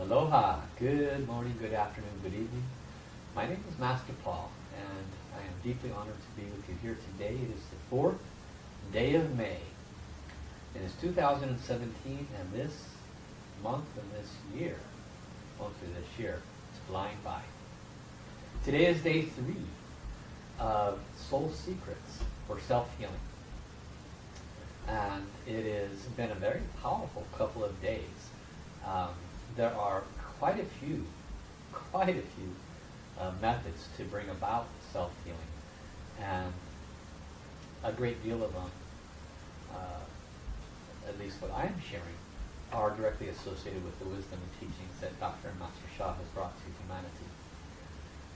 Aloha, good morning, good afternoon, good evening. My name is Master Paul, and I am deeply honored to be with you here today. It is the fourth day of May. It is 2017, and this month and this year, mostly this year, is flying by. Today is day three of Soul Secrets for Self-Healing. And it has been a very powerful couple of days. Um, there are quite a few, quite a few uh, methods to bring about self-healing. And a great deal of them, uh, at least what I'm sharing, are directly associated with the wisdom and teachings that Dr. and Master Sha has brought to humanity.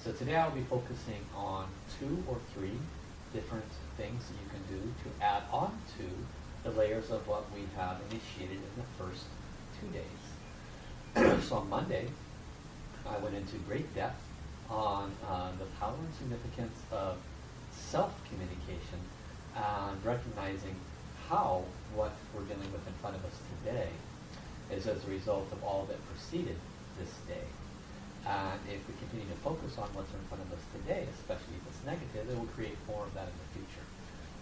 So today I'll be focusing on two or three different things that you can do to add on to the layers of what we have initiated in the first two days. so on Monday, I went into great depth on uh, the power and significance of self-communication and recognizing how what we're dealing with in front of us today is as a result of all that preceded this day. And if we continue to focus on what's in front of us today, especially if it's negative, it will create more of that in the future.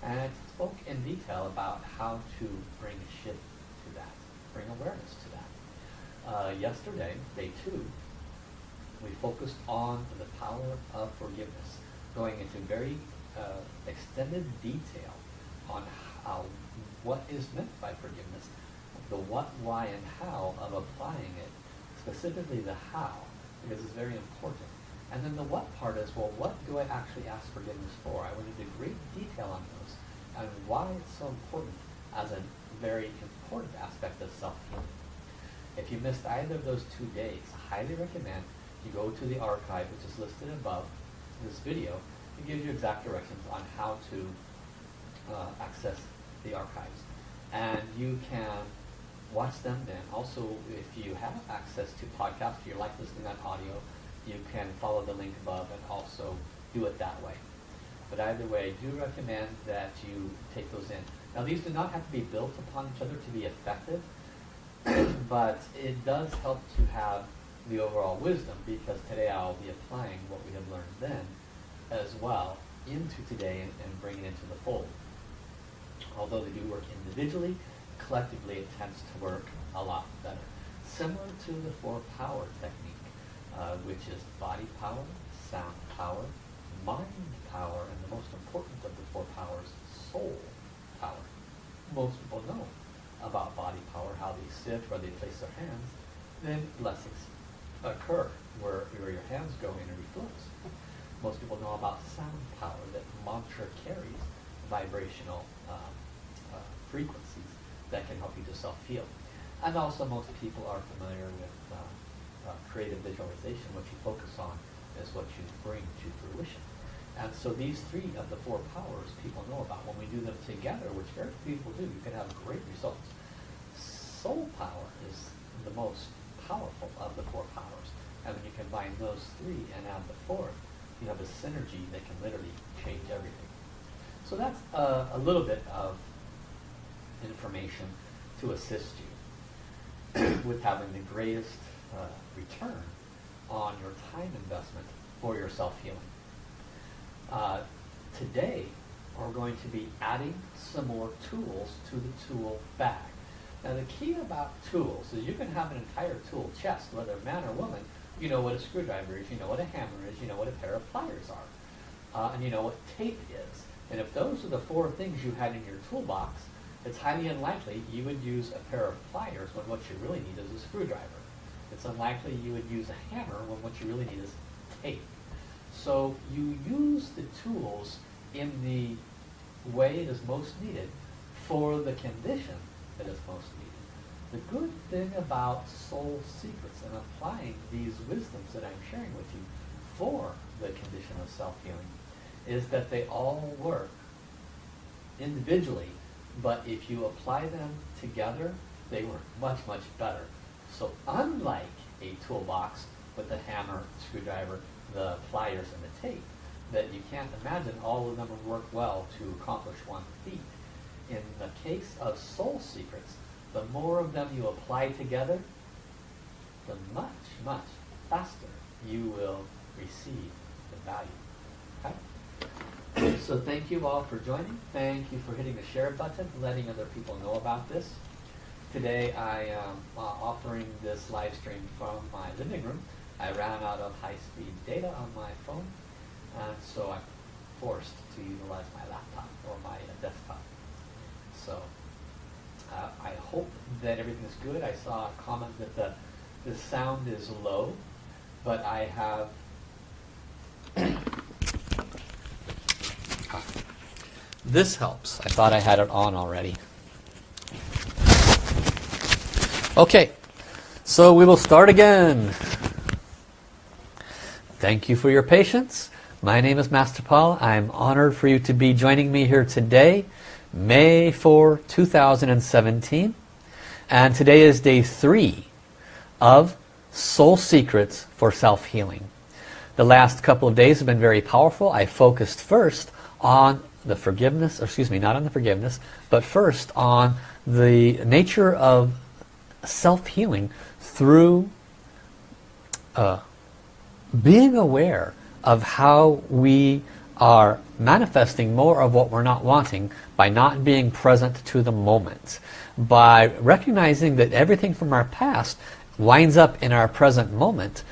And I spoke in detail about how to bring a shift to that, bring awareness to that. Uh, yesterday, day two, we focused on the power of forgiveness, going into very uh, extended detail on how, what is meant by forgiveness, the what, why, and how of applying it, specifically the how, because it's very important. And then the what part is, well, what do I actually ask forgiveness for? I went into great detail on those and why it's so important as a very important aspect of self-healing. If you missed either of those two days, I highly recommend you go to the archive, which is listed above this video. It gives you exact directions on how to uh, access the archives. And you can watch them then. Also, if you have access to podcasts, if you like listening on audio, you can follow the link above and also do it that way. But either way, I do recommend that you take those in. Now, these do not have to be built upon each other to be effective, but it does help to have the overall wisdom because today I'll be applying what we have learned then as well into today and, and bringing it into the fold. Although they do work individually, collectively it tends to work a lot better. Similar to the four power technique, uh, which is body power, sound power, mind power, and the most important of the four powers, soul power. Most people know about body power, how they sit, where they place their hands, then blessings occur where, where your hands go in and reflows. Most people know about sound power, that mantra carries vibrational um, uh, frequencies that can help you to self-heal. And also most people are familiar with uh, uh, creative visualization. What you focus on is what you bring to fruition. And so these three of the four powers people know about. When we do them together, which very few people do, you can have great results. Soul power is the most powerful of the four powers. And when you combine those three and add the fourth, you have a synergy that can literally change everything. So that's a little bit of information to assist you with having the greatest uh, return on your time investment for your self-healing. Uh, today, we're going to be adding some more tools to the tool bag. Now the key about tools is you can have an entire tool chest, whether man or woman, you know what a screwdriver is, you know what a hammer is, you know what a pair of pliers are, uh, and you know what tape is. And if those are the four things you had in your toolbox, it's highly unlikely you would use a pair of pliers when what you really need is a screwdriver. It's unlikely you would use a hammer when what you really need is tape. So you use the tools in the way it is most needed for the condition that is most needed. The good thing about soul secrets and applying these wisdoms that I'm sharing with you for the condition of self-healing is that they all work individually, but if you apply them together, they work much, much better. So unlike a toolbox with a hammer, screwdriver, the pliers and the tape, that you can't imagine all of them would work well to accomplish one feat. In the case of soul secrets, the more of them you apply together, the much, much faster you will receive the value. Okay? So thank you all for joining. Thank you for hitting the share button, letting other people know about this. Today I am uh, offering this live stream from my living room. I ran out of high-speed data on my phone, and so I'm forced to utilize my laptop or my desktop. So uh, I hope that everything is good. I saw a comment that the, the sound is low, but I have this helps. I thought I had it on already. Okay, so we will start again. Thank you for your patience. My name is Master Paul. I'm honored for you to be joining me here today, May 4, 2017. And today is day three of Soul Secrets for Self-Healing. The last couple of days have been very powerful. I focused first on the forgiveness, excuse me, not on the forgiveness, but first on the nature of self-healing through uh, being aware of how we are manifesting more of what we're not wanting by not being present to the moment. By recognizing that everything from our past winds up in our present moment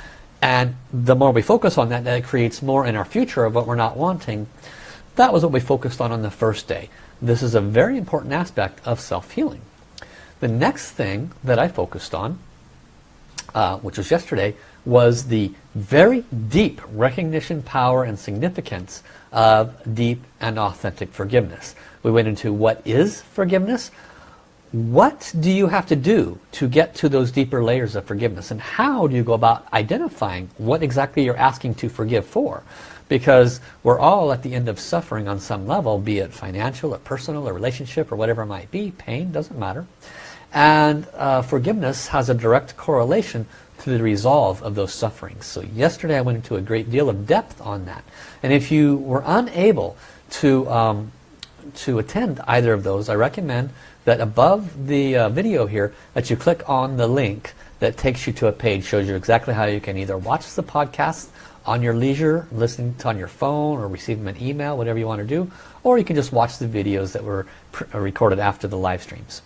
and the more we focus on that, that creates more in our future of what we're not wanting. That was what we focused on on the first day. This is a very important aspect of self-healing. The next thing that I focused on, uh, which was yesterday, was the very deep recognition, power, and significance of deep and authentic forgiveness. We went into what is forgiveness, what do you have to do to get to those deeper layers of forgiveness? And how do you go about identifying what exactly you're asking to forgive for? Because we're all at the end of suffering on some level be it financial or personal or relationship or whatever it might be pain doesn't matter. And uh, forgiveness has a direct correlation the resolve of those sufferings. So yesterday I went into a great deal of depth on that. And if you were unable to, um, to attend either of those, I recommend that above the uh, video here that you click on the link that takes you to a page, shows you exactly how you can either watch the podcast on your leisure, listening to on your phone or receiving an email, whatever you want to do, or you can just watch the videos that were recorded after the live streams.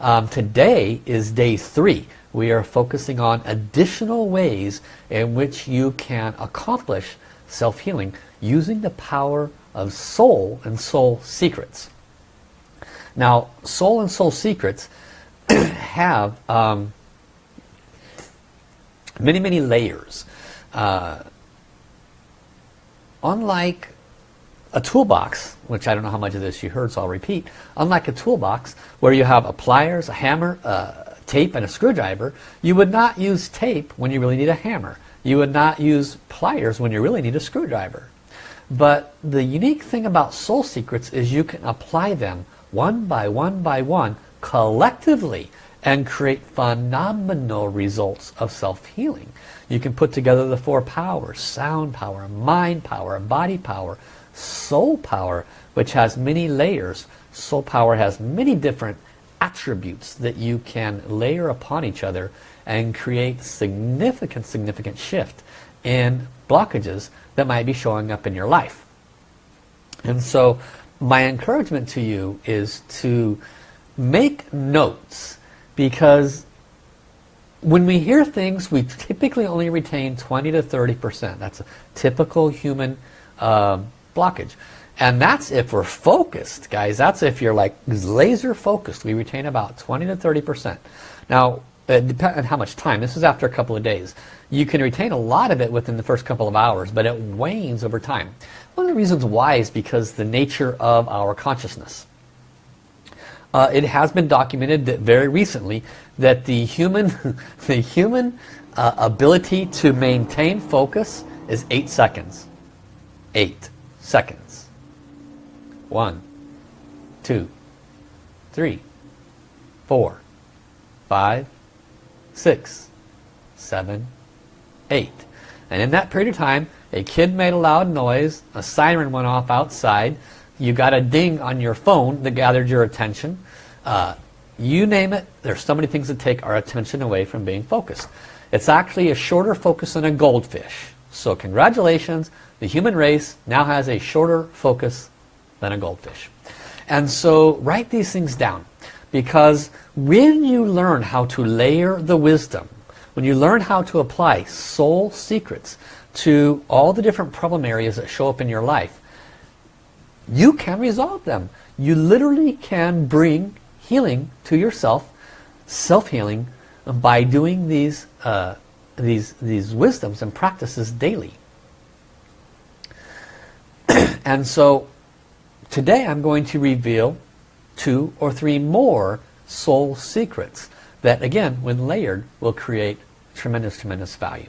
Um, today is day three. We are focusing on additional ways in which you can accomplish self-healing using the power of soul and soul secrets. Now, soul and soul secrets have um, many, many layers. Uh, unlike a toolbox, which I don't know how much of this you heard, so I'll repeat. Unlike a toolbox where you have a pliers, a hammer, a tape, and a screwdriver, you would not use tape when you really need a hammer. You would not use pliers when you really need a screwdriver. But the unique thing about Soul Secrets is you can apply them one by one by one collectively and create phenomenal results of self-healing. You can put together the four powers, sound power, mind power, body power, soul power, which has many layers. Soul power has many different attributes that you can layer upon each other and create significant, significant shift in blockages that might be showing up in your life. And so my encouragement to you is to make notes because when we hear things we typically only retain 20 to 30 percent that's a typical human um, blockage. And that's if we're focused, guys. That's if you're like laser focused. We retain about 20 to 30%. Now, it depends on how much time. This is after a couple of days. You can retain a lot of it within the first couple of hours, but it wanes over time. One of the reasons why is because the nature of our consciousness. Uh, it has been documented that very recently that the human, the human uh, ability to maintain focus is eight seconds. Eight seconds. One, two, three, four, five, six, seven, eight. And in that period of time, a kid made a loud noise, a siren went off outside, you got a ding on your phone that gathered your attention, uh, you name it, there's so many things that take our attention away from being focused. It's actually a shorter focus than a goldfish. So congratulations, the human race now has a shorter focus than a goldfish. And so write these things down because when you learn how to layer the wisdom, when you learn how to apply soul secrets to all the different problem areas that show up in your life, you can resolve them. You literally can bring healing to yourself, self-healing, by doing these, uh, these, these wisdoms and practices daily. and so today I'm going to reveal two or three more soul secrets that again when layered will create tremendous tremendous value.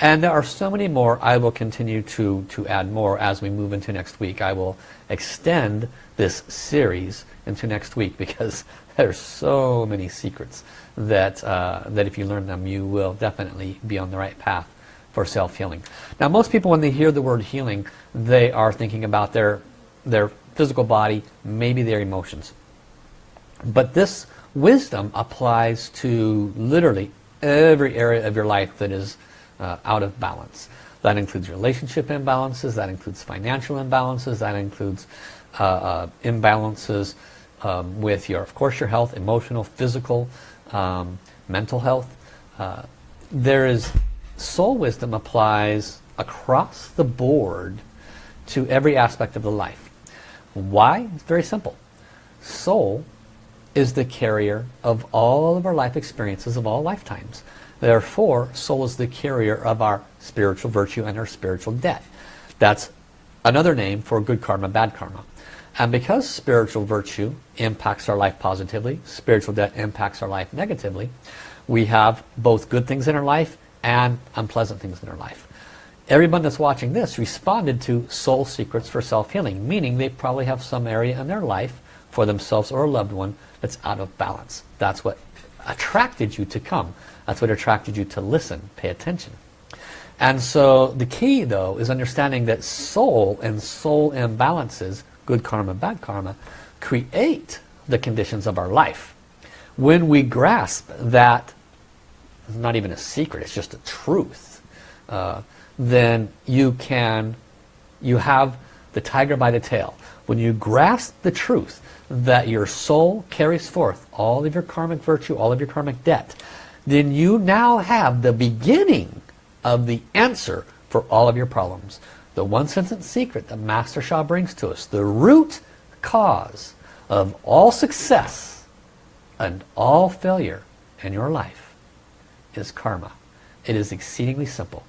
And there are so many more. I will continue to to add more as we move into next week. I will extend this series into next week because there's so many secrets that uh, that if you learn them you will definitely be on the right path for self-healing. Now most people when they hear the word healing they are thinking about their their physical body maybe their emotions but this wisdom applies to literally every area of your life that is uh, out of balance. That includes relationship imbalances, that includes financial imbalances, that includes uh, uh, imbalances um, with your, of course, your health, emotional, physical, um, mental health. Uh, there is soul wisdom applies across the board to every aspect of the life. Why? It's very simple. Soul is the carrier of all of our life experiences of all lifetimes. Therefore, soul is the carrier of our spiritual virtue and our spiritual debt. That's another name for good karma, bad karma. And because spiritual virtue impacts our life positively, spiritual debt impacts our life negatively, we have both good things in our life and unpleasant things in our life. Everyone that's watching this responded to soul secrets for self-healing, meaning they probably have some area in their life for themselves or a loved one that's out of balance. That's what attracted you to come. That's what attracted you to listen, pay attention. And so the key though is understanding that soul and soul imbalances, good karma, bad karma, create the conditions of our life. When we grasp that, it's not even a secret, it's just a truth, uh, then you can, you have the tiger by the tail. When you grasp the truth that your soul carries forth all of your karmic virtue, all of your karmic debt, then you now have the beginning of the answer for all of your problems. The one sentence secret that Master Sha brings to us, the root cause of all success and all failure in your life is karma. It is exceedingly simple.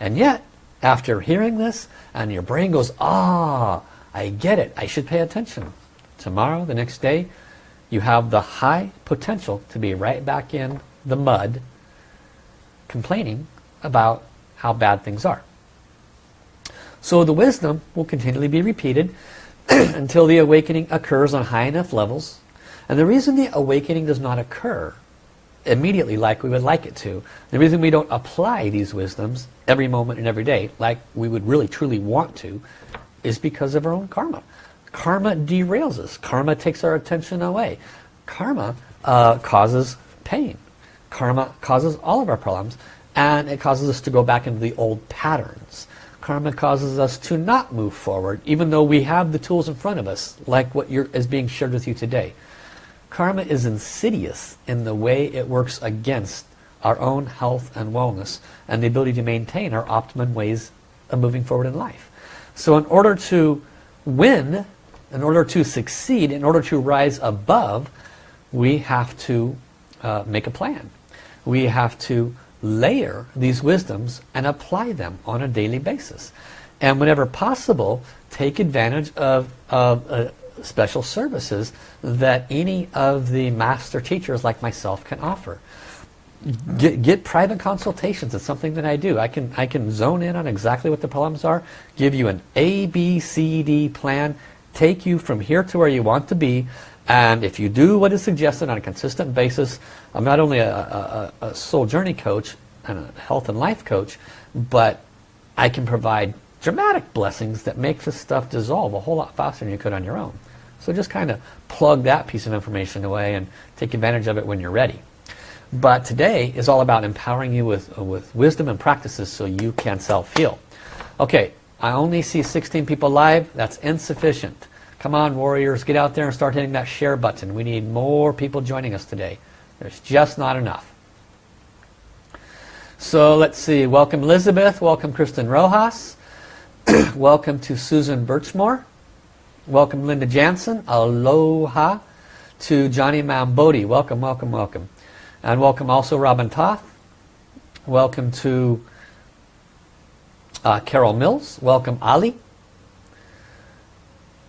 And yet, after hearing this, and your brain goes, ah, I get it, I should pay attention tomorrow, the next day, you have the high potential to be right back in the mud complaining about how bad things are. So the wisdom will continually be repeated until the awakening occurs on high enough levels. And the reason the awakening does not occur immediately like we would like it to, the reason we don't apply these wisdoms every moment and every day like we would really truly want to, is because of our own karma. Karma derails us. Karma takes our attention away. Karma uh, causes pain. Karma causes all of our problems and it causes us to go back into the old patterns. Karma causes us to not move forward even though we have the tools in front of us like what is being shared with you today. Karma is insidious in the way it works against our own health and wellness and the ability to maintain our optimum ways of moving forward in life. So in order to win in order to succeed, in order to rise above, we have to uh, make a plan. We have to layer these wisdoms and apply them on a daily basis. And whenever possible, take advantage of, of uh, special services that any of the master teachers like myself can offer. Get, get, private consultations. It's something that I do. I can, I can zone in on exactly what the problems are, give you an A, B, C, D plan, take you from here to where you want to be and if you do what is suggested on a consistent basis I'm not only a, a, a soul journey coach and a health and life coach but I can provide dramatic blessings that make this stuff dissolve a whole lot faster than you could on your own So just kind of plug that piece of information away and take advantage of it when you're ready. But today is all about empowering you with, with wisdom and practices so you can self-heal. Okay, I only see 16 people live. That's insufficient. Come on, warriors, get out there and start hitting that share button. We need more people joining us today. There's just not enough. So let's see. Welcome Elizabeth. Welcome Kristen Rojas. welcome to Susan Birchmore. Welcome Linda Jansen. Aloha to Johnny Mambodi. Welcome, welcome, welcome. And welcome also Robin Toth. Welcome to uh, Carol Mills. Welcome Ali.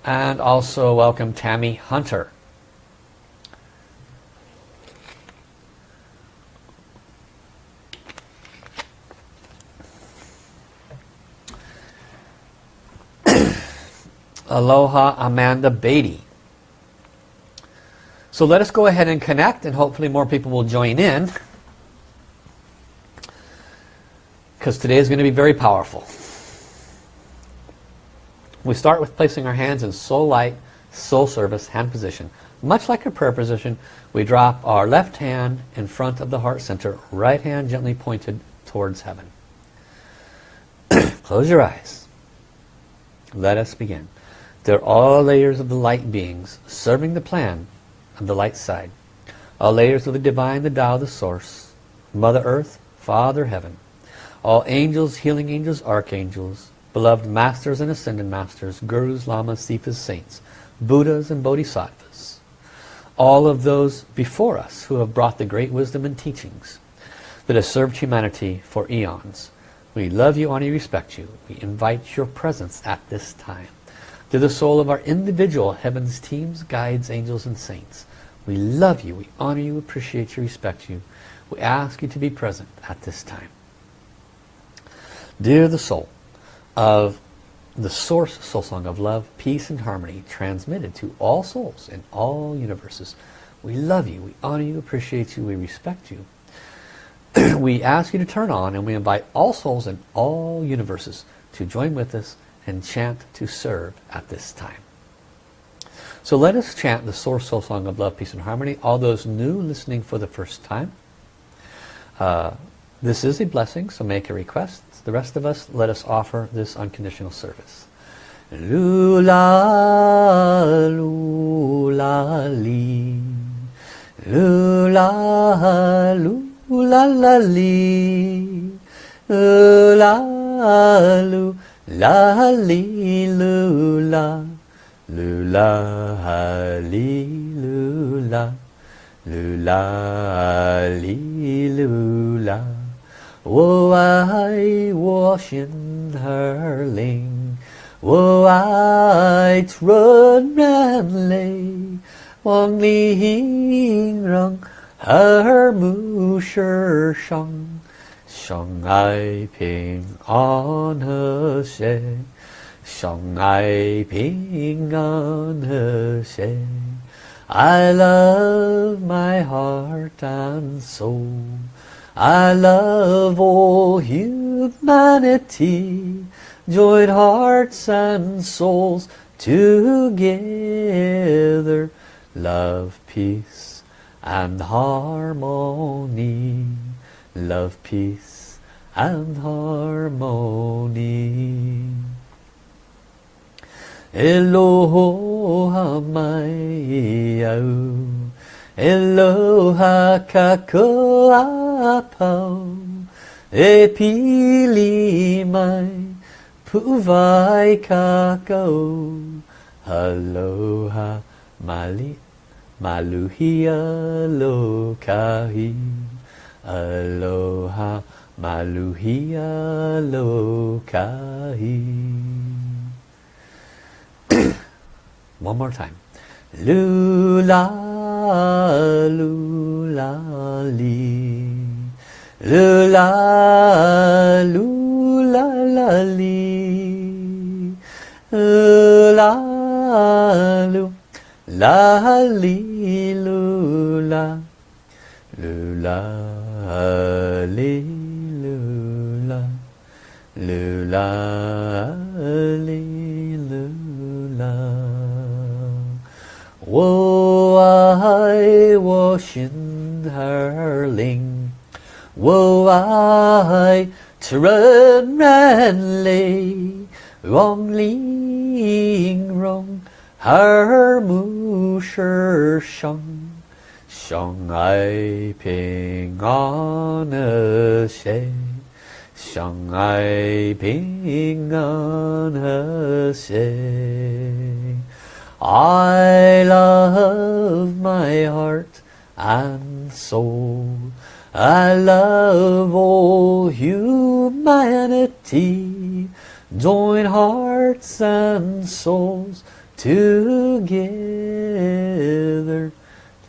And also welcome Tammy Hunter. Aloha Amanda Beatty. So let us go ahead and connect and hopefully more people will join in. Because today is going to be very powerful. We start with placing our hands in soul light, soul service, hand position. Much like a prayer position, we drop our left hand in front of the heart center, right hand gently pointed towards heaven. Close your eyes. Let us begin. They're all layers of the light beings serving the plan of the light side. All layers of the divine, the Tao, the source. Mother Earth, Father Heaven. All angels, healing angels, archangels, beloved masters and ascended masters, gurus, lamas, sifas, saints, buddhas and bodhisattvas. All of those before us who have brought the great wisdom and teachings that have served humanity for eons. We love you, honor you, respect you. We invite your presence at this time. To the soul of our individual heavens teams, guides, angels, and saints. We love you, we honor you, appreciate you, respect you. We ask you to be present at this time. Dear the soul of the source soul song of love, peace, and harmony transmitted to all souls in all universes. We love you, we honor you, appreciate you, we respect you. we ask you to turn on and we invite all souls in all universes to join with us and chant to serve at this time. So let us chant the Source Soul Song of Love, Peace and Harmony. All those new listening for the first time. Uh, this is a blessing, so make a request. The rest of us, let us offer this unconditional service. Lula, lula, li. Lula, lula, li. Lula, lula. La li lula, lula li lula, lula li lula. Wo ai wo xin her ling, wo ai trun ran lei, wang li hing rong her mu shi shang. 相爱平安和谐，相爱平安和谐。I love my heart and soul. I love all humanity. Joined hearts and souls together. Love, peace and harmony. Love, peace and harmony. Eloha mai au, Eloha kakoapau, E pili mai, puvai kakau, Aloha mali, maluhia lokahi, Aloha Maluhia lokahi. One more time. Lula, lula, li. Lula, lula, la, li. Lula, lu, li, lula. Lula, li Lula, li, lula. 我爱我心儿灵，我爱吃人人泪，望玲珑耳目是生， 相爱平安和谐，相爱平安和谐。I love my heart and soul. I love all humanity. Join hearts and souls together.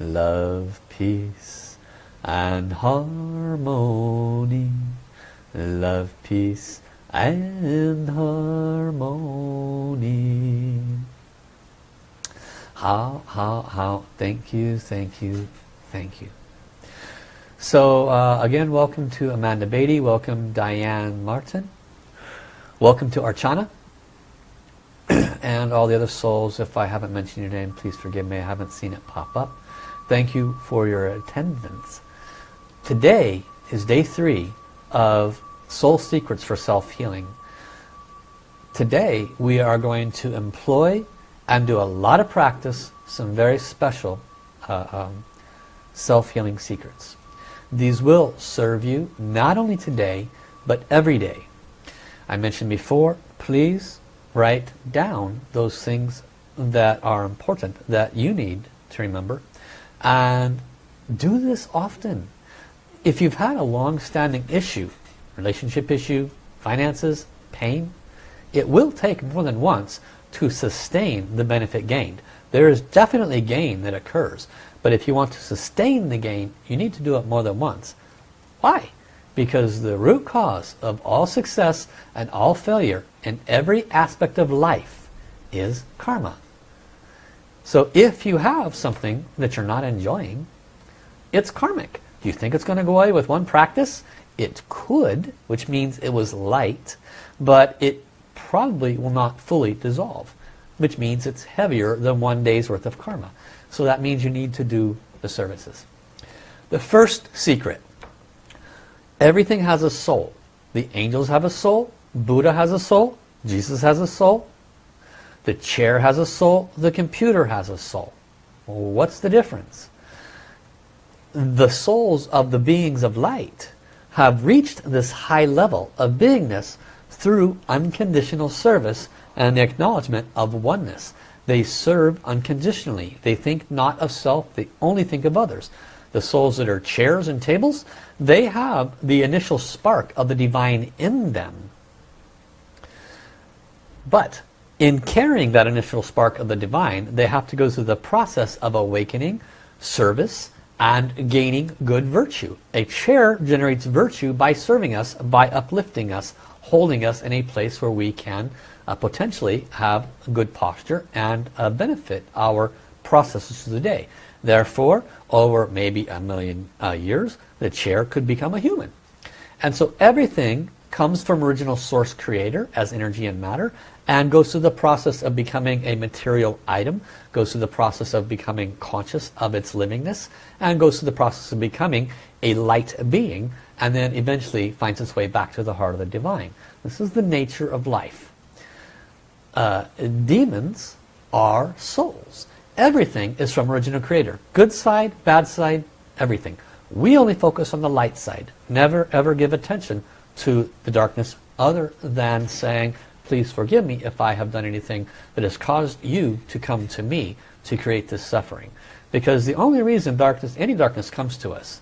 Love, peace, and harmony. Love, peace, and harmony. How, how, how. Thank you, thank you, thank you. So uh, again, welcome to Amanda Beatty. Welcome Diane Martin. Welcome to Archana. and all the other souls, if I haven't mentioned your name, please forgive me. I haven't seen it pop up thank you for your attendance today is day three of soul secrets for self-healing today we are going to employ and do a lot of practice, some very special uh, um, self-healing secrets. These will serve you not only today, but every day. I mentioned before, please write down those things that are important, that you need to remember, and do this often. If you've had a long-standing issue, relationship issue, finances, pain, it will take more than once to sustain the benefit gained. There is definitely gain that occurs, but if you want to sustain the gain, you need to do it more than once. Why? Because the root cause of all success and all failure in every aspect of life is karma. So if you have something that you're not enjoying, it's karmic. Do you think it's going to go away with one practice? It could, which means it was light, but it probably will not fully dissolve, which means it's heavier than one day's worth of karma. So that means you need to do the services. The first secret, everything has a soul. The angels have a soul, Buddha has a soul, Jesus has a soul, the chair has a soul, the computer has a soul. What's the difference? The souls of the beings of light have reached this high level of beingness through unconditional service and the acknowledgement of oneness. They serve unconditionally. They think not of self, they only think of others. The souls that are chairs and tables, they have the initial spark of the divine in them. But in carrying that initial spark of the divine, they have to go through the process of awakening, service, and gaining good virtue. A chair generates virtue by serving us, by uplifting us, holding us in a place where we can uh, potentially have good posture and uh, benefit our processes of the day. Therefore, over maybe a million uh, years, the chair could become a human. And so everything comes from original source creator as energy and matter and goes through the process of becoming a material item, goes through the process of becoming conscious of its livingness, and goes through the process of becoming a light being and then eventually finds its way back to the heart of the divine. This is the nature of life. Uh, demons are souls. Everything is from original creator. Good side, bad side, everything. We only focus on the light side. Never ever give attention to the darkness other than saying, please forgive me if I have done anything that has caused you to come to me to create this suffering. Because the only reason darkness, any darkness comes to us,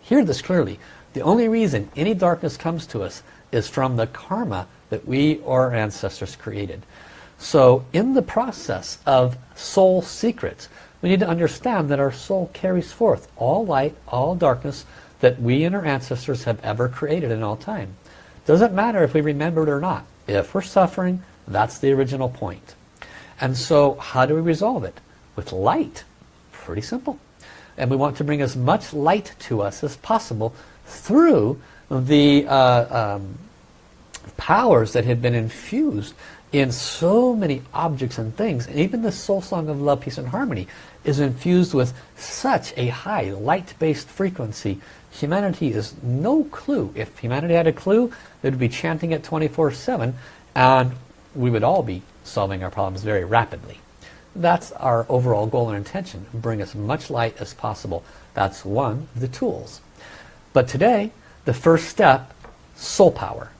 hear this clearly, the only reason any darkness comes to us is from the karma that we or our ancestors created. So in the process of soul secrets, we need to understand that our soul carries forth all light, all darkness that we and our ancestors have ever created in all time. Doesn't matter if we remember it or not. If we're suffering, that's the original point. And so how do we resolve it? With light. Pretty simple. And we want to bring as much light to us as possible through the uh, um, powers that have been infused in so many objects and things. And even the soul song of love, peace, and harmony is infused with such a high light-based frequency. Humanity is no clue. If humanity had a clue, they would be chanting it 24-7 and we would all be solving our problems very rapidly. That's our overall goal and intention. Bring as much light as possible. That's one of the tools. But today, the first step, soul power.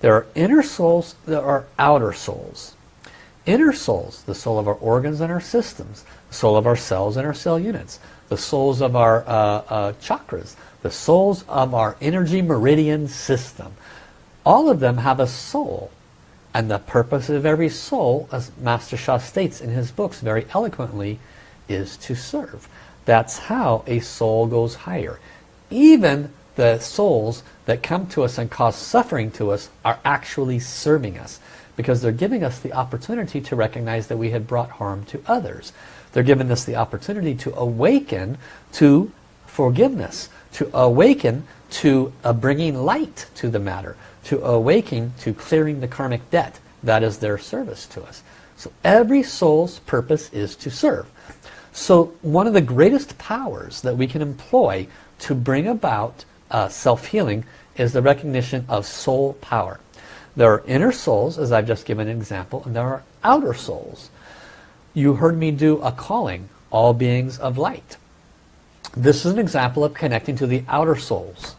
There are inner souls, there are outer souls. Inner souls, the soul of our organs and our systems, the soul of our cells and our cell units, the souls of our uh, uh, chakras, the souls of our energy meridian system. All of them have a soul. And the purpose of every soul, as Master Sha states in his books very eloquently, is to serve. That's how a soul goes higher. Even the souls that come to us and cause suffering to us are actually serving us because they're giving us the opportunity to recognize that we had brought harm to others. They're giving us the opportunity to awaken to forgiveness, to awaken to uh, bringing light to the matter, to awaken to clearing the karmic debt. That is their service to us. So every soul's purpose is to serve. So one of the greatest powers that we can employ to bring about uh, self-healing is the recognition of soul power. There are inner souls, as I've just given an example, and there are outer souls. You heard me do a calling, all beings of light. This is an example of connecting to the outer souls.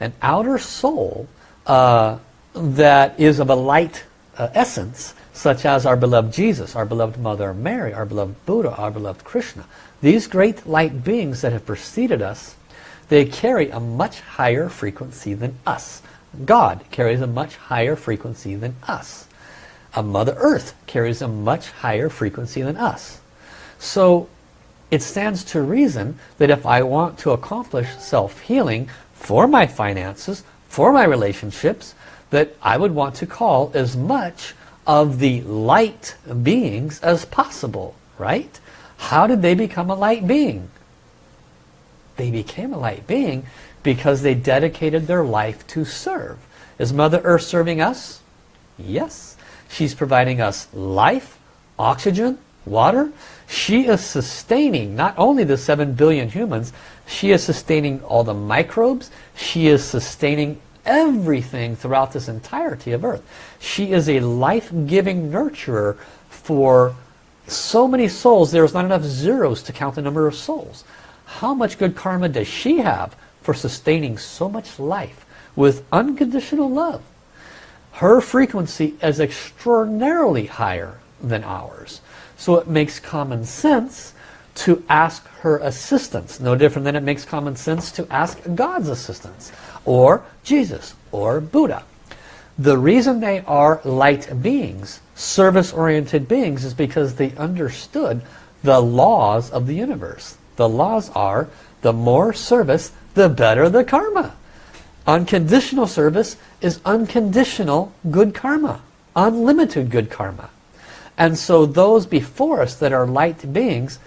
An outer soul uh, that is of a light uh, essence, such as our beloved Jesus, our beloved Mother Mary, our beloved Buddha, our beloved Krishna. These great light beings that have preceded us they carry a much higher frequency than us. God carries a much higher frequency than us. A Mother Earth carries a much higher frequency than us. So it stands to reason that if I want to accomplish self-healing for my finances, for my relationships, that I would want to call as much of the light beings as possible, right? How did they become a light being? They became a light being because they dedicated their life to serve. Is Mother Earth serving us? Yes. She's providing us life, oxygen, water. She is sustaining not only the 7 billion humans, she is sustaining all the microbes. She is sustaining everything throughout this entirety of Earth. She is a life-giving nurturer for so many souls, there's not enough zeros to count the number of souls. How much good karma does she have for sustaining so much life with unconditional love? Her frequency is extraordinarily higher than ours. So it makes common sense to ask her assistance. No different than it makes common sense to ask God's assistance. Or Jesus. Or Buddha. The reason they are light beings, service-oriented beings, is because they understood the laws of the universe. The laws are, the more service, the better the karma. Unconditional service is unconditional good karma. Unlimited good karma. And so those before us that are light beings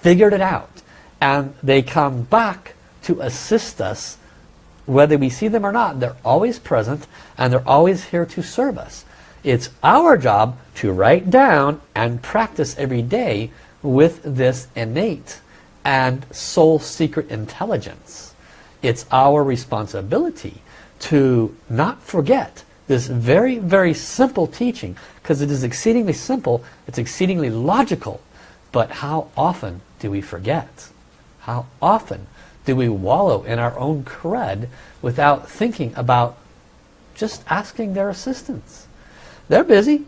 figured it out. And they come back to assist us whether we see them or not. They're always present and they're always here to serve us. It's our job to write down and practice every day with this innate and soul secret intelligence. It's our responsibility to not forget this very, very simple teaching because it is exceedingly simple, it's exceedingly logical, but how often do we forget? How often do we wallow in our own crud without thinking about just asking their assistance? They're busy,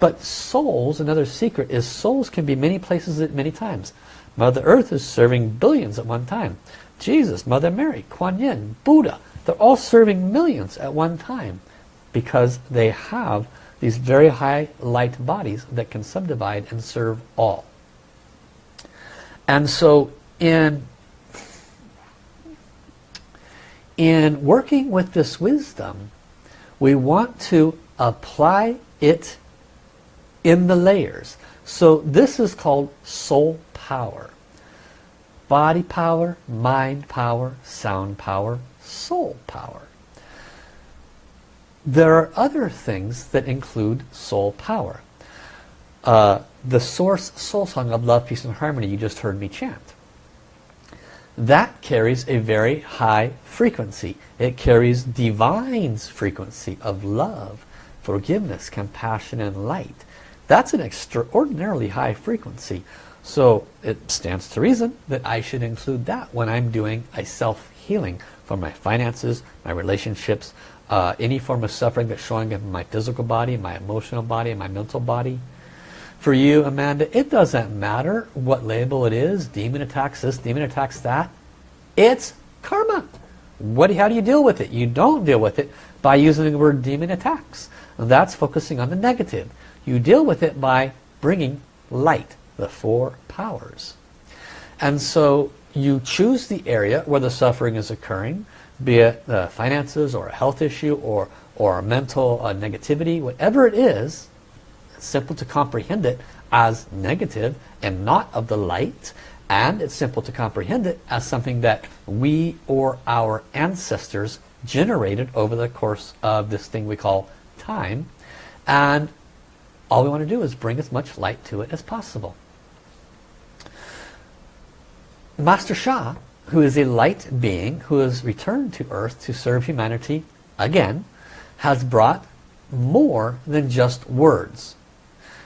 but souls, another secret is souls can be many places at many times. Mother Earth is serving billions at one time. Jesus, Mother Mary, Kuan Yin, Buddha, they're all serving millions at one time because they have these very high light bodies that can subdivide and serve all. And so in, in working with this wisdom, we want to apply it in the layers. So this is called soul power. Body power, mind power, sound power, soul power. There are other things that include soul power. uh, the source soul song of love, peace, and harmony you just heard me chant. That carries a very high frequency. It carries divine's frequency of love, forgiveness, compassion, and light. That's an extraordinarily high frequency. So it stands to reason that I should include that when I'm doing a self-healing for my finances, my relationships, uh, any form of suffering that's showing up in my physical body, my emotional body, my mental body. For you, Amanda, it doesn't matter what label it is, demon attacks this, demon attacks that. It's karma. What, how do you deal with it? You don't deal with it by using the word demon attacks. That's focusing on the negative. You deal with it by bringing light, the four powers. And so you choose the area where the suffering is occurring, be it the finances or a health issue or, or mental uh, negativity, whatever it is, it's simple to comprehend it as negative and not of the light. And it's simple to comprehend it as something that we or our ancestors generated over the course of this thing we call time. And all we want to do is bring as much light to it as possible. Master Sha, who is a light being who has returned to earth to serve humanity again, has brought more than just words.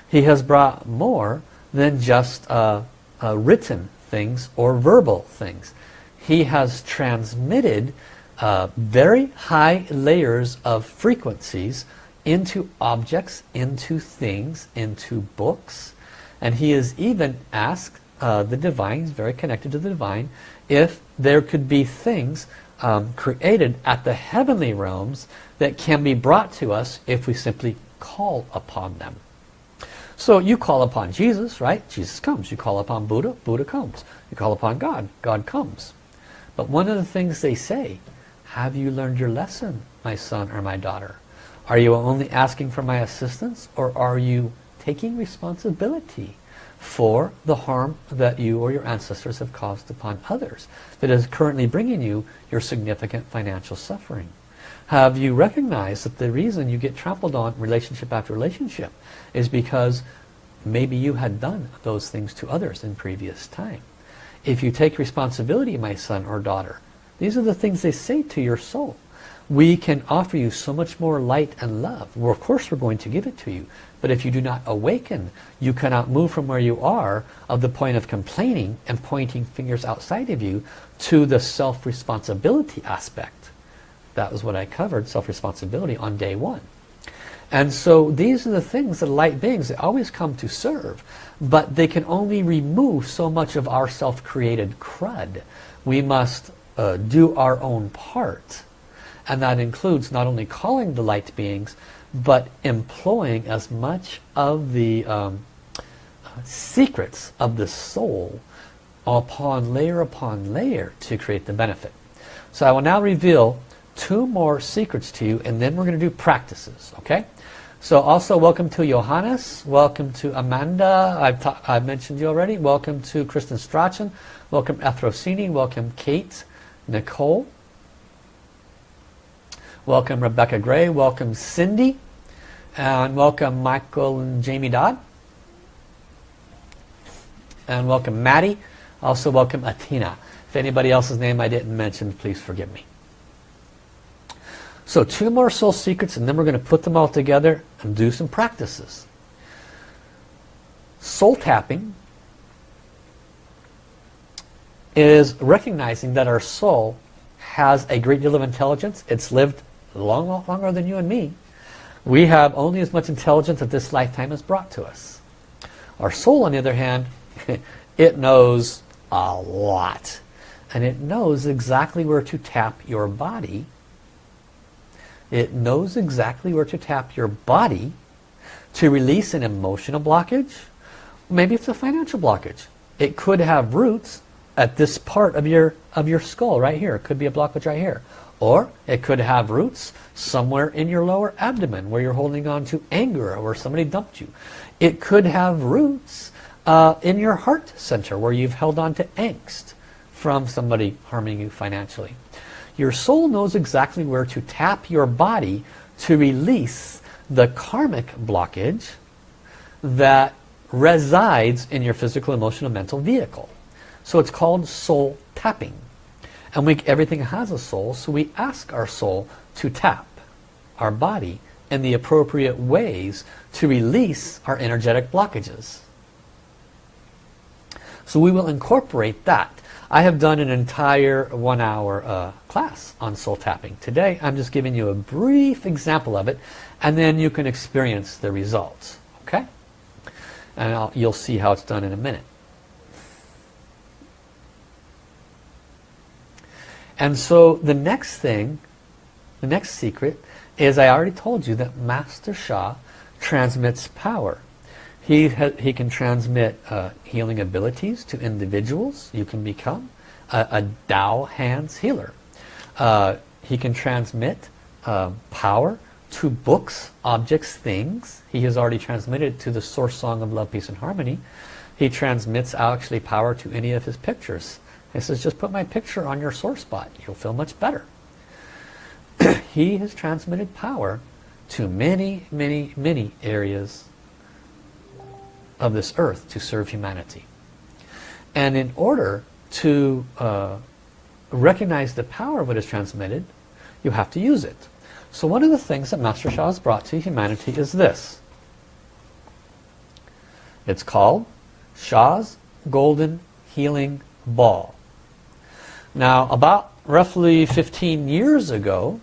He has brought more than just uh, uh, written things or verbal things. He has transmitted uh, very high layers of frequencies into objects, into things, into books. And he has even asked uh, the divine, very connected to the divine, if there could be things um, created at the heavenly realms that can be brought to us if we simply call upon them. So you call upon Jesus, right? Jesus comes. You call upon Buddha, Buddha comes. You call upon God, God comes. But one of the things they say, have you learned your lesson, my son or my daughter? Are you only asking for my assistance or are you taking responsibility for the harm that you or your ancestors have caused upon others that is currently bringing you your significant financial suffering? Have you recognized that the reason you get trampled on relationship after relationship is because maybe you had done those things to others in previous time? If you take responsibility, my son or daughter, these are the things they say to your soul. We can offer you so much more light and love. Well, of course we're going to give it to you. But if you do not awaken, you cannot move from where you are of the point of complaining and pointing fingers outside of you to the self-responsibility aspect. That was what I covered, self-responsibility, on day one. And so these are the things that light beings, they always come to serve. But they can only remove so much of our self-created crud. We must uh, do our own part. And that includes not only calling the light beings, but employing as much of the um, secrets of the soul upon layer upon layer to create the benefit. So I will now reveal two more secrets to you and then we're going to do practices okay? So also welcome to Johannes. Welcome to Amanda. I've, I've mentioned you already. Welcome to Kristen Strachan. Welcome Ethrosini welcome Kate. Nicole welcome Rebecca Gray. Welcome Cindy. And welcome Michael and Jamie Dodd. And welcome Maddie. Also welcome Atina if anybody else's name I didn't mention please forgive me. So two more soul secrets and then we're going to put them all together and do some practices. Soul tapping is recognizing that our soul has a great deal of intelligence. It's lived long, long longer than you and me. We have only as much intelligence that this lifetime has brought to us. Our soul, on the other hand, it knows a lot. And it knows exactly where to tap your body it knows exactly where to tap your body to release an emotional blockage. Maybe it's a financial blockage. It could have roots at this part of your of your skull right here. It could be a blockage right here. Or it could have roots somewhere in your lower abdomen where you're holding on to anger or somebody dumped you. It could have roots uh, in your heart center where you've held on to angst from somebody harming you financially. Your soul knows exactly where to tap your body to release the karmic blockage that resides in your physical, emotional, mental vehicle. So it's called soul tapping. And we, everything has a soul, so we ask our soul to tap our body in the appropriate ways to release our energetic blockages. So we will incorporate that. I have done an entire one hour uh, class on soul tapping. Today I'm just giving you a brief example of it and then you can experience the results. Okay? And I'll, you'll see how it's done in a minute. And so the next thing, the next secret is I already told you that Master Sha transmits power. He, he can transmit uh, healing abilities to individuals. You can become a, a Dao hands healer. Uh, he can transmit uh, power to books, objects, things. He has already transmitted to the source song of love, peace and harmony. He transmits actually power to any of his pictures. He says, just put my picture on your sore spot. You'll feel much better. he has transmitted power to many, many, many areas of this earth to serve humanity. And in order to uh, recognize the power of what is transmitted, you have to use it. So one of the things that Master Sha has brought to humanity is this. It's called Sha's Golden Healing Ball. Now about roughly 15 years ago,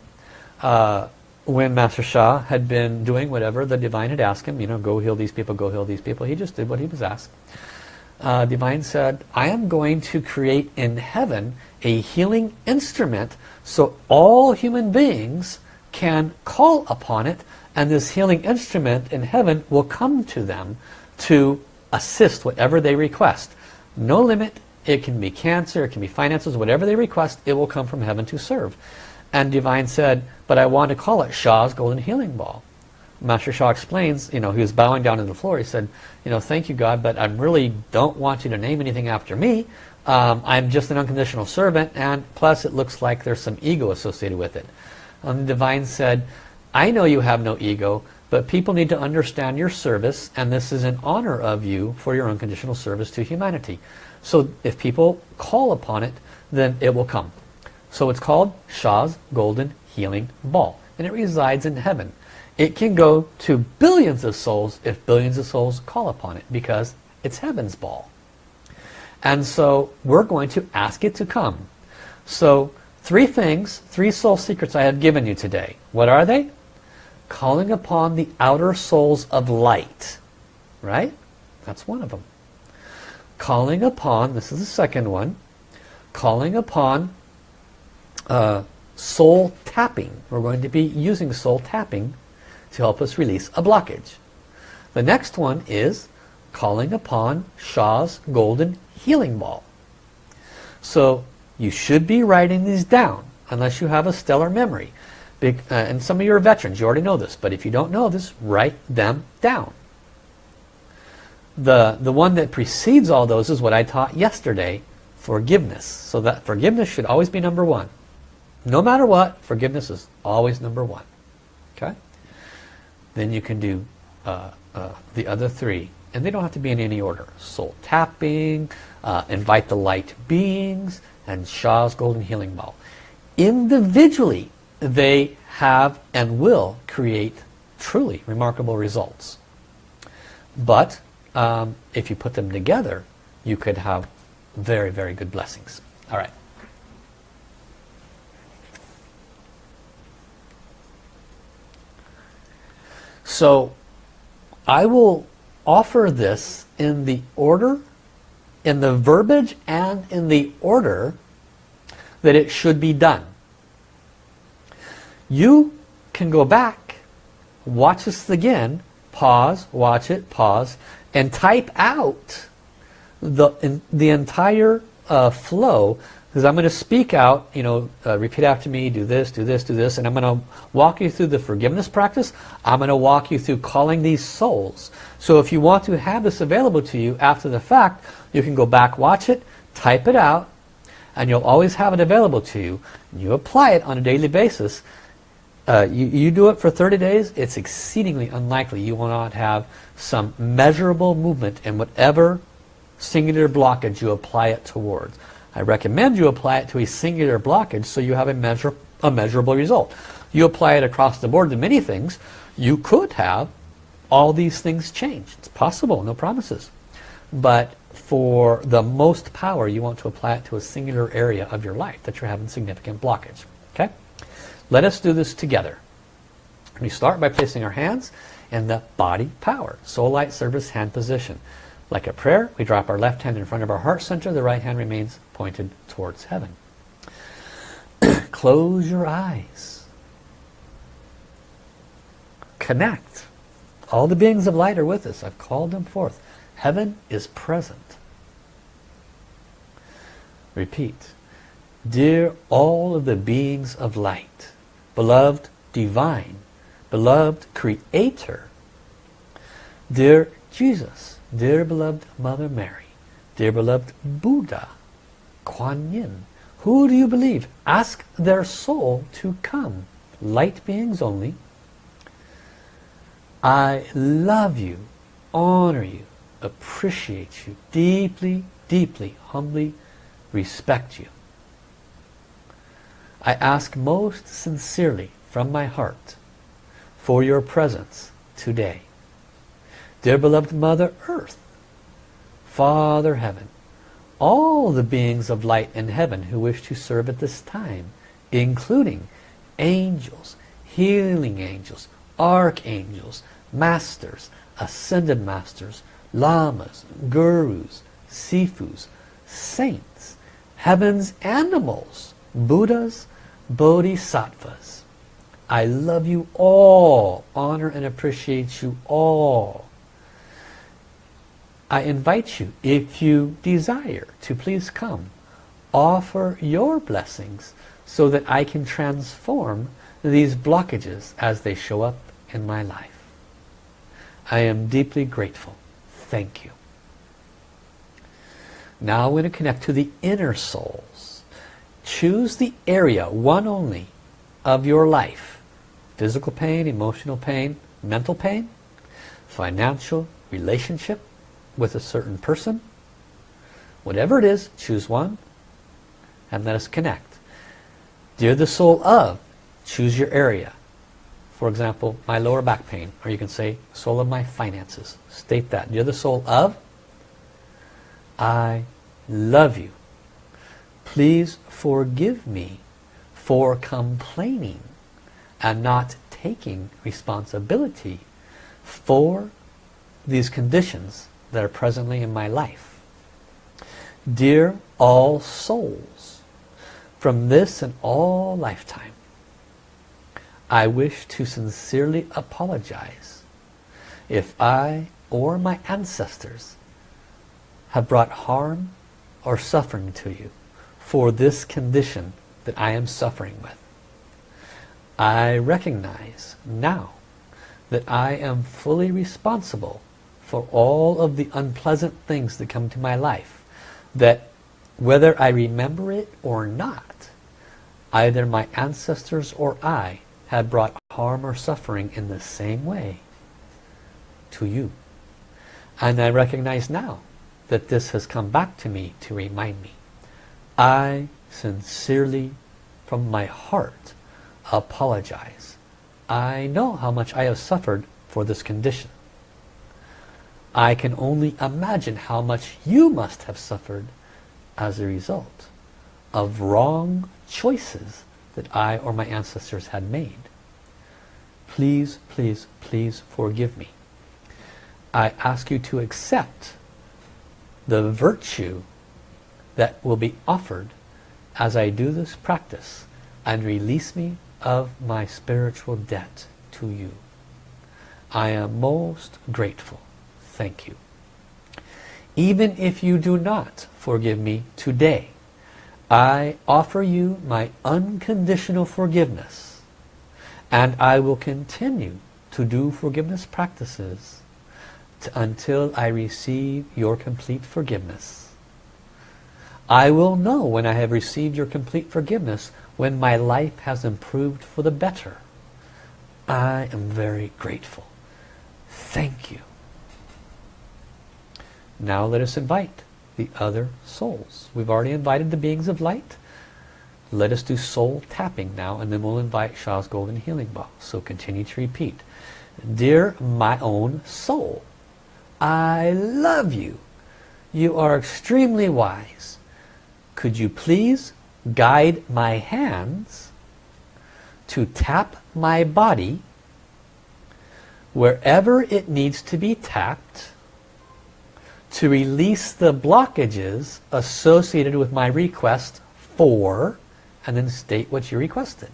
uh, when Master Sha had been doing whatever the Divine had asked him, you know, go heal these people, go heal these people, he just did what he was asked. Uh, Divine said, I am going to create in heaven a healing instrument so all human beings can call upon it and this healing instrument in heaven will come to them to assist whatever they request. No limit, it can be cancer, it can be finances, whatever they request, it will come from heaven to serve. And Divine said, but I want to call it Sha's Golden Healing Ball. Master Sha explains, you know, he was bowing down to the floor. He said, you know, thank you God, but I really don't want you to name anything after me. Um, I'm just an unconditional servant, and plus it looks like there's some ego associated with it. And the Divine said, I know you have no ego, but people need to understand your service, and this is an honor of you for your unconditional service to humanity. So if people call upon it, then it will come. So it's called Sha's Golden Healing Ball, and it resides in heaven. It can go to billions of souls if billions of souls call upon it, because it's heaven's ball. And so we're going to ask it to come. So Three things, three soul secrets I have given you today. What are they? Calling upon the outer souls of light. Right? That's one of them. Calling upon, this is the second one, calling upon uh, soul tapping. We're going to be using soul tapping to help us release a blockage. The next one is calling upon Sha's golden healing ball. So you should be writing these down unless you have a stellar memory. Big, uh, and some of you are veterans, you already know this, but if you don't know this, write them down. The, the one that precedes all those is what I taught yesterday, forgiveness. So that forgiveness should always be number one. No matter what, forgiveness is always number one. Okay? Then you can do uh, uh, the other three. And they don't have to be in any order. Soul tapping, uh, invite the light beings, and Sha's Golden Healing Ball. Individually, they have and will create truly remarkable results. But um, if you put them together, you could have very, very good blessings. All right. So I will offer this in the order in the verbiage and in the order that it should be done. You can go back, watch this again, pause, watch it, pause, and type out the, in, the entire uh, flow because I'm going to speak out, you know, uh, repeat after me, do this, do this, do this, and I'm going to walk you through the forgiveness practice. I'm going to walk you through calling these souls. So if you want to have this available to you after the fact, you can go back, watch it, type it out, and you'll always have it available to you. And you apply it on a daily basis. Uh, you, you do it for 30 days, it's exceedingly unlikely you will not have some measurable movement in whatever singular blockage you apply it towards. I recommend you apply it to a singular blockage so you have a, measure, a measurable result. You apply it across the board to many things, you could have all these things change. It's possible, no promises. But for the most power, you want to apply it to a singular area of your life that you're having significant blockage. Let us do this together. We start by placing our hands in the body power, soul light service hand position. Like a prayer, we drop our left hand in front of our heart center, the right hand remains pointed towards heaven. Close your eyes. Connect. All the beings of light are with us. I've called them forth. Heaven is present. Repeat. Dear all of the beings of light, beloved divine, beloved creator, dear Jesus, dear beloved Mother Mary, dear beloved Buddha, Kuan Yin, who do you believe? Ask their soul to come. Light beings only. I love you, honor you, appreciate you, deeply, deeply, humbly respect you. I ask most sincerely from my heart for your presence today. Dear beloved Mother Earth, Father Heaven, all the beings of light in heaven who wish to serve at this time, including angels, healing angels, archangels, masters, ascended masters, lamas, gurus, sifus, saints, heaven's animals, Buddhas, Bodhisattvas. I love you all, honor and appreciate you all. I invite you, if you desire, to please come. Offer your blessings so that I can transform these blockages as they show up in my life. I am deeply grateful. Thank you. Now we're going to connect to the inner souls. Choose the area, one only, of your life. Physical pain, emotional pain, mental pain, financial, relationship with a certain person. Whatever it is, choose one and let us connect. Dear the soul of, choose your area. For example, my lower back pain, or you can say, soul of my finances. State that. You're the soul of, I love you. Please forgive me for complaining and not taking responsibility for these conditions that are presently in my life. Dear all souls, from this and all lifetime, I wish to sincerely apologize if I or my ancestors have brought harm or suffering to you for this condition that I am suffering with. I recognize now that I am fully responsible for all of the unpleasant things that come to my life that whether I remember it or not either my ancestors or I had brought harm or suffering in the same way to you. And I recognize now that this has come back to me to remind me. I sincerely, from my heart, apologize. I know how much I have suffered for this condition. I can only imagine how much you must have suffered as a result of wrong choices that I or my ancestors had made. Please, please, please forgive me. I ask you to accept the virtue that will be offered as I do this practice and release me of my spiritual debt to you. I am most grateful. Thank you. Even if you do not forgive me today, I offer you my unconditional forgiveness and I will continue to do forgiveness practices until I receive your complete forgiveness. I will know when I have received your complete forgiveness when my life has improved for the better. I am very grateful. Thank you. Now let us invite the other souls. We've already invited the beings of light. Let us do soul tapping now and then we'll invite Sha's Golden Healing Ball. So continue to repeat. Dear my own soul, I love you. You are extremely wise. Could you please guide my hands to tap my body wherever it needs to be tapped to release the blockages associated with my request for and then state what you requested.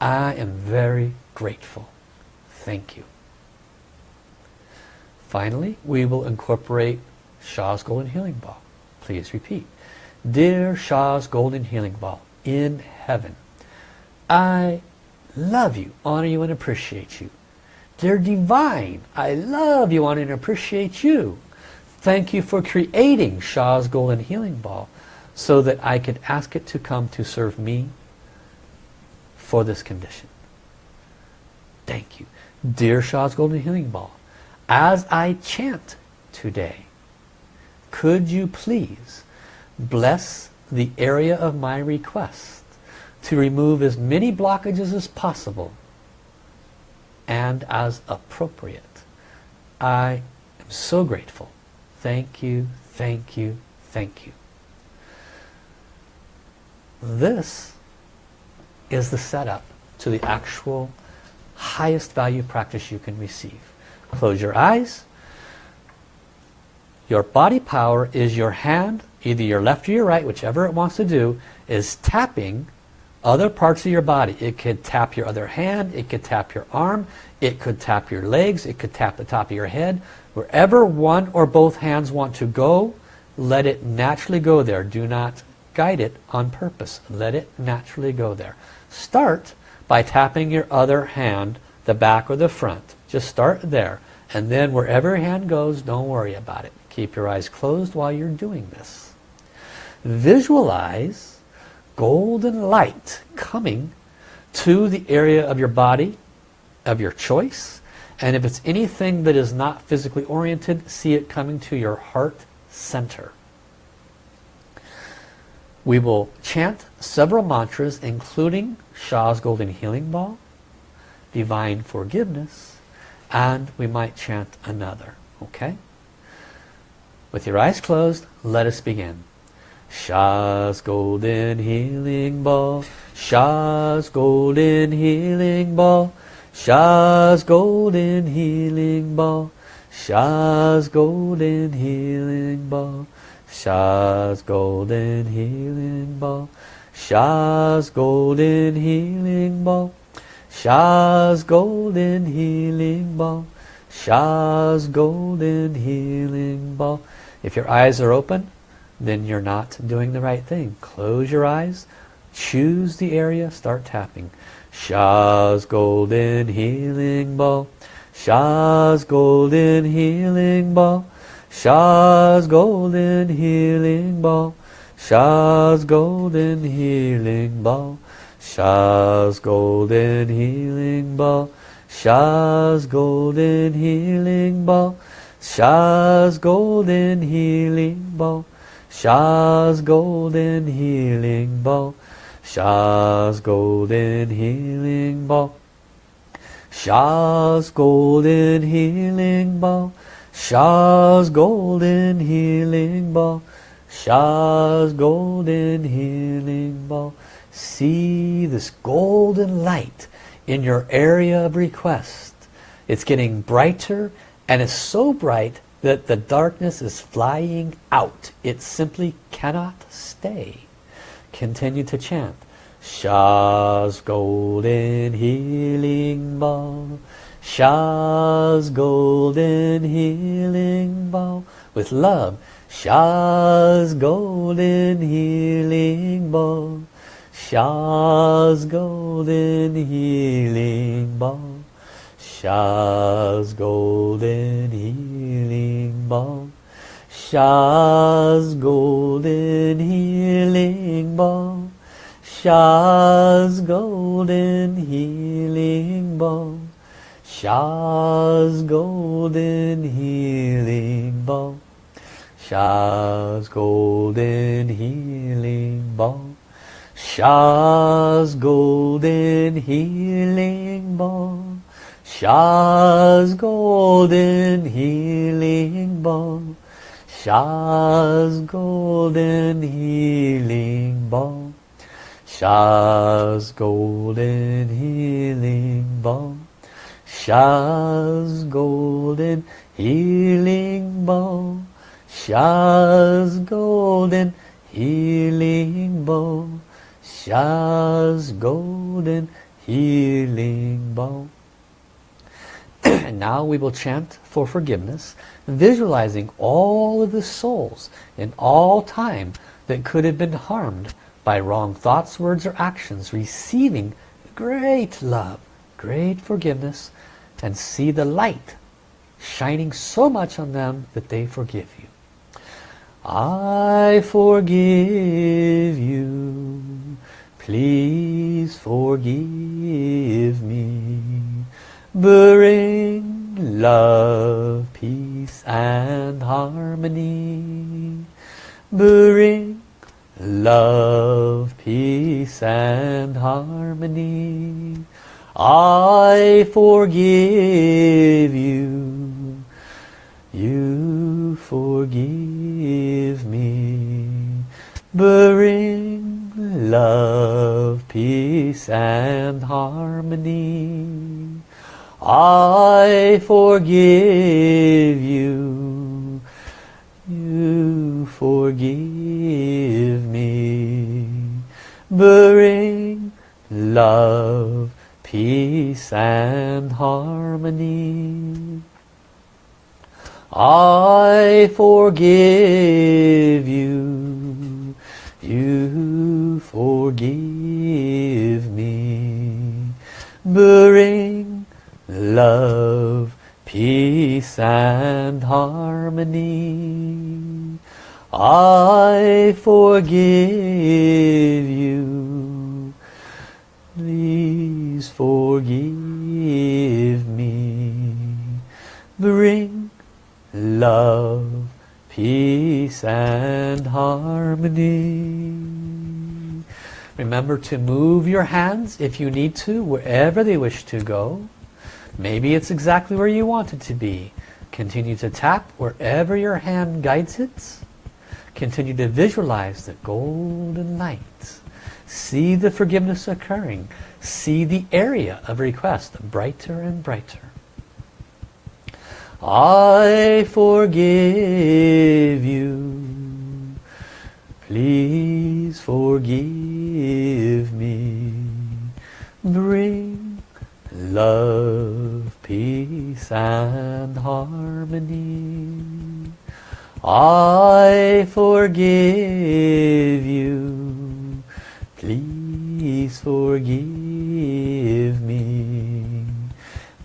I am very grateful. Thank you. Finally, we will incorporate Sha's Golden Healing Ball. Please repeat. Dear Sha's Golden Healing Ball, in heaven, I love you, honor you, and appreciate you. They're divine. I love you, honor, and appreciate you. Thank you for creating Sha's Golden Healing Ball so that I could ask it to come to serve me for this condition. Thank you. Dear Sha's Golden Healing Ball, as I chant today, could you please bless the area of my request to remove as many blockages as possible and as appropriate. I am so grateful. Thank you, thank you, thank you. This is the setup to the actual highest value practice you can receive. Close your eyes. Your body power is your hand, either your left or your right, whichever it wants to do, is tapping other parts of your body. It could tap your other hand, it could tap your arm, it could tap your legs, it could tap the top of your head. Wherever one or both hands want to go, let it naturally go there. Do not guide it on purpose. Let it naturally go there. Start by tapping your other hand, the back or the front. Just start there. And then wherever your hand goes, don't worry about it. Keep your eyes closed while you're doing this. Visualize golden light coming to the area of your body of your choice and if it's anything that is not physically oriented see it coming to your heart center we will chant several mantras including Sha's Golden Healing Ball Divine Forgiveness and we might chant another okay with your eyes closed let us begin. Sha's golden healing ball, Sha's golden healing ball, Sha's golden healing ball, Sha's golden healing ball, Sha's golden healing ball, Sha's golden healing ball, Sha's golden healing ball, Sha's golden healing ball. If your eyes are open, then you're not doing the right thing. Close your eyes, choose the area, start tapping. Sha's golden healing ball, Sha's golden healing ball, Sha's golden healing ball, Sha's golden healing ball, Sha's golden healing ball, Sha's golden healing ball, Sha's golden healing ball. Sha's golden healing ball. Sha's golden healing ball. Sha's golden healing ball. Sha's golden healing ball. Sha's golden healing ball. See this golden light in your area of request. It's getting brighter and it's so bright that the darkness is flying out. It simply cannot stay. Continue to chant. Sha's golden healing ball. Sha's golden healing ball. With love. Sha's golden healing ball. Sha's golden healing ball. Sha's golden healing ball. Sha's golden healing ball. Sha's golden healing ball. Sha's golden healing ball. Sha's golden healing ball. Sha's golden healing ball. Sha's golden healing ball. Sha's golden healing ball. Sha's golden healing ball. Sha's golden healing ball. Sha's golden healing ball. Sha's golden healing ball. and now we will chant for forgiveness, visualizing all of the souls in all time that could have been harmed by wrong thoughts, words, or actions, receiving great love, great forgiveness, and see the light shining so much on them that they forgive you. I forgive you. Please forgive me. Bring love, peace and harmony. Bring love, peace and harmony. I forgive you. You forgive me. Bring love, peace and harmony. I forgive you. You forgive me. Bring love, peace and harmony. I forgive you. You forgive me. Bring love, peace and harmony. I forgive you. Please forgive me. Bring love, peace and harmony. Remember to move your hands if you need to, wherever they wish to go. Maybe it's exactly where you want it to be. Continue to tap wherever your hand guides it. Continue to visualize the golden light. See the forgiveness occurring. See the area of request brighter and brighter. I forgive you. Please forgive me. Bring love, peace and harmony. I forgive you. Please forgive me.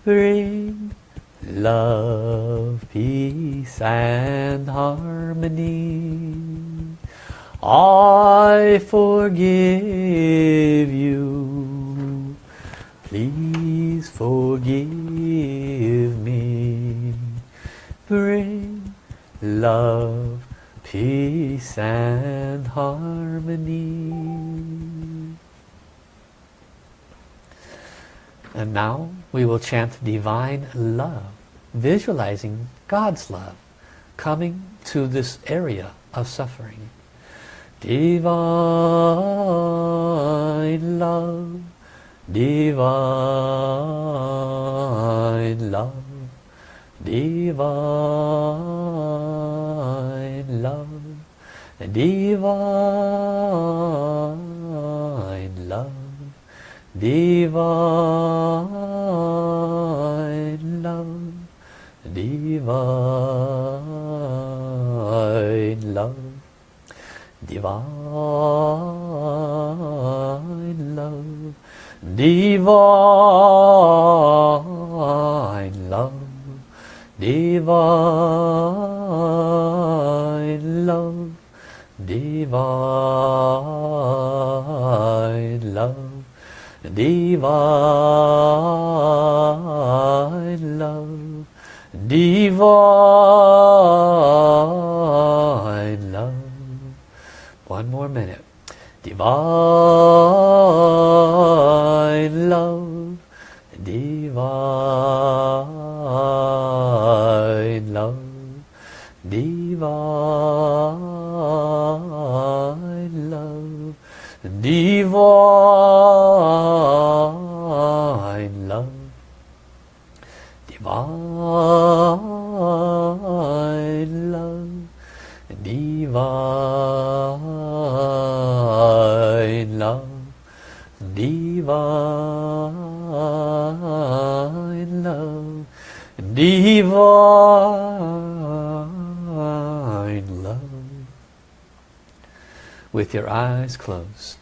Bring love, peace and harmony. I forgive you. Forgive me. Bring love, peace and harmony. And now we will chant divine love, visualizing God's love coming to this area of suffering. Divine love, divine love, divine love, divine love, divine love, divine love, divine love, divine love, divine love, divine love, divine love, divine love. One more minute. Divine love, divine Eyes closed,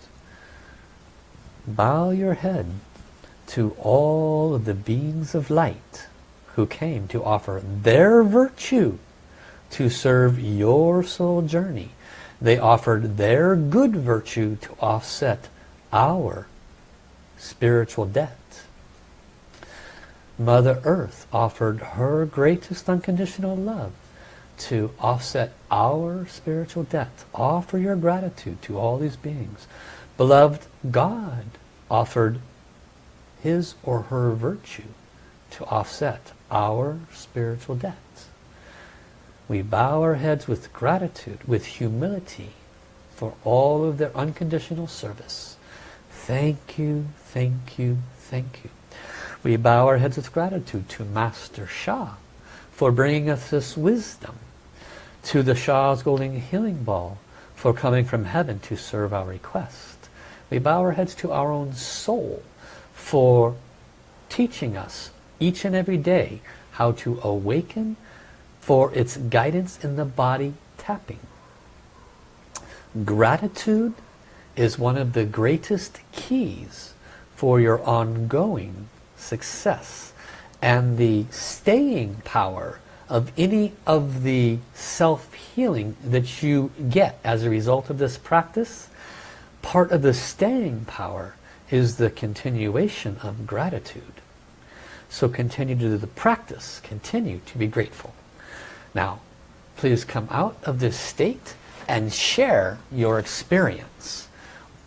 bow your head to all of the beings of light who came to offer their virtue to serve your soul journey. They offered their good virtue to offset our spiritual debt. Mother Earth offered her greatest unconditional love to offset our spiritual debt. Offer your gratitude to all these beings. Beloved God offered his or her virtue to offset our spiritual debts. We bow our heads with gratitude, with humility for all of their unconditional service. Thank you, thank you, thank you. We bow our heads with gratitude to Master Sha for bringing us this wisdom, to the Sha's Golden Healing Ball for coming from heaven to serve our request. We bow our heads to our own soul for teaching us each and every day how to awaken for its guidance in the body tapping. Gratitude is one of the greatest keys for your ongoing success and the staying power of any of the self-healing that you get as a result of this practice part of the staying power is the continuation of gratitude. So continue to do the practice. Continue to be grateful. Now please come out of this state and share your experience.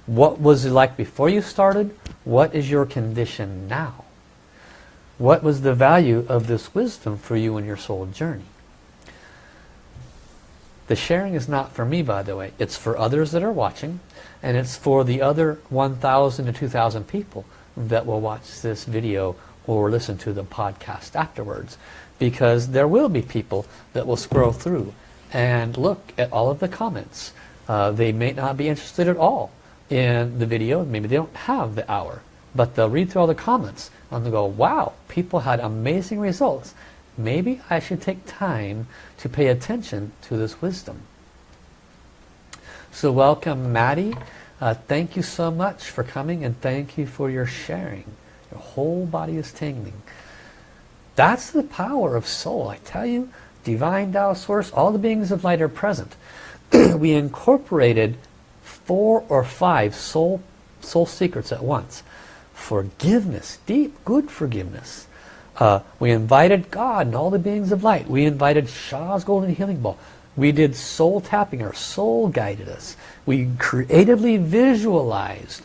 What was it like before you started? What is your condition now what was the value of this wisdom for you in your soul journey? The sharing is not for me by the way. It's for others that are watching and it's for the other 1,000 to 2,000 people that will watch this video or listen to the podcast afterwards because there will be people that will scroll through and look at all of the comments. Uh, they may not be interested at all in the video. Maybe they don't have the hour but they'll read through all the comments and they'll go wow people had amazing results. Maybe I should take time to pay attention to this wisdom. So welcome Maddie. Uh, thank you so much for coming and thank you for your sharing. Your whole body is tingling. That's the power of soul. I tell you divine Tao source all the beings of light are present. We incorporated four or five soul soul secrets at once forgiveness deep good forgiveness. Uh, we invited God and all the beings of light. We invited Sha's golden healing ball. We did soul tapping. Our soul guided us. We creatively visualized